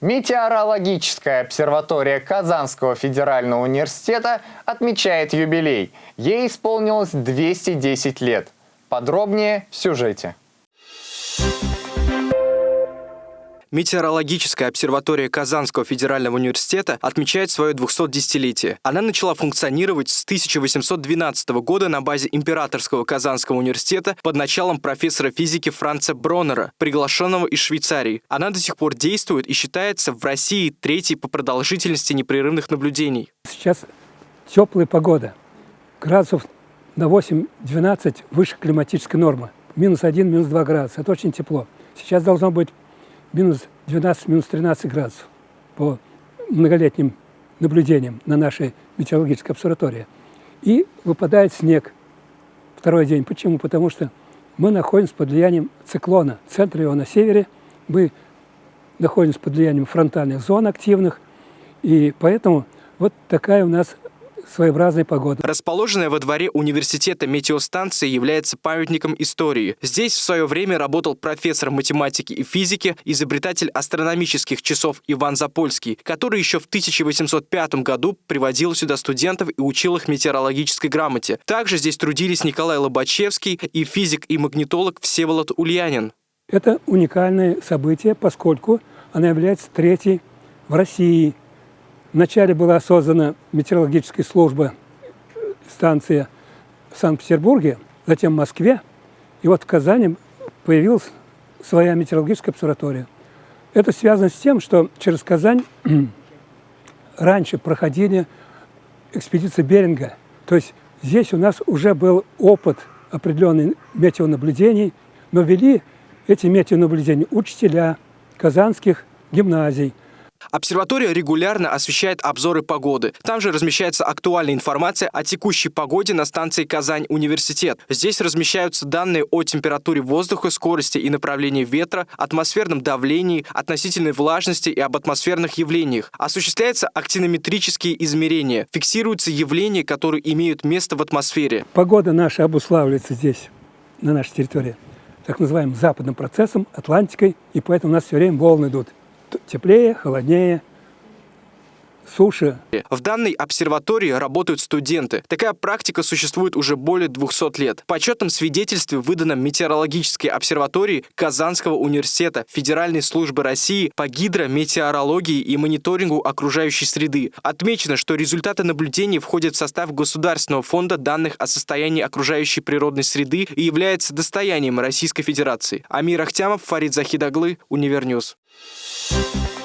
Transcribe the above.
Метеорологическая обсерватория Казанского федерального университета отмечает юбилей. Ей исполнилось 210 лет. Подробнее в сюжете. Метеорологическая обсерватория Казанского федерального университета отмечает свое 210-летие. Она начала функционировать с 1812 года на базе Императорского Казанского университета под началом профессора физики Франца Броннера, приглашенного из Швейцарии. Она до сих пор действует и считается в России третьей по продолжительности непрерывных наблюдений. Сейчас теплая погода. Градусов на 8-12 выше климатической нормы. Минус 1, минус 2 градуса. Это очень тепло. Сейчас должно быть минус 12, минус 13 градусов по многолетним наблюдениям на нашей метеорологической обсерватории. И выпадает снег второй день. Почему? Потому что мы находимся под влиянием циклона. Центр его на севере. Мы находимся под влиянием фронтальных зон активных. И поэтому вот такая у нас своеобразной погоды. Расположенная во дворе университета метеостанция является памятником истории. Здесь в свое время работал профессор математики и физики, изобретатель астрономических часов Иван Запольский, который еще в 1805 году приводил сюда студентов и учил их метеорологической грамоте. Также здесь трудились Николай Лобачевский и физик и магнитолог Всеволод Ульянин. Это уникальное событие, поскольку она является третьей в России Вначале была создана метеорологическая служба, станция в Санкт-Петербурге, затем в Москве, и вот в Казани появилась своя метеорологическая обсерватория. Это связано с тем, что через Казань раньше проходили экспедиции Беринга. То есть здесь у нас уже был опыт определенных метеонаблюдений, но вели эти метеонаблюдения учителя казанских гимназий – Обсерватория регулярно освещает обзоры погоды. Там же размещается актуальная информация о текущей погоде на станции Казань-Университет. Здесь размещаются данные о температуре воздуха, скорости и направлении ветра, атмосферном давлении, относительной влажности и об атмосферных явлениях. Осуществляются актинометрические измерения. Фиксируются явления, которые имеют место в атмосфере. Погода наша обуславливается здесь, на нашей территории, так называемым западным процессом, Атлантикой, и поэтому у нас все время волны идут теплее, холоднее, суше. В данной обсерватории работают студенты. Такая практика существует уже более 200 лет. В почетном свидетельстве, выданном Метеорологической обсерватории Казанского университета Федеральной службы России по гидрометеорологии и мониторингу окружающей среды, отмечено, что результаты наблюдений входят в состав Государственного фонда данных о состоянии окружающей природной среды и является достоянием Российской Федерации. Амир Ахтямов, Фарид Захидаглы, UniverNews. Thank you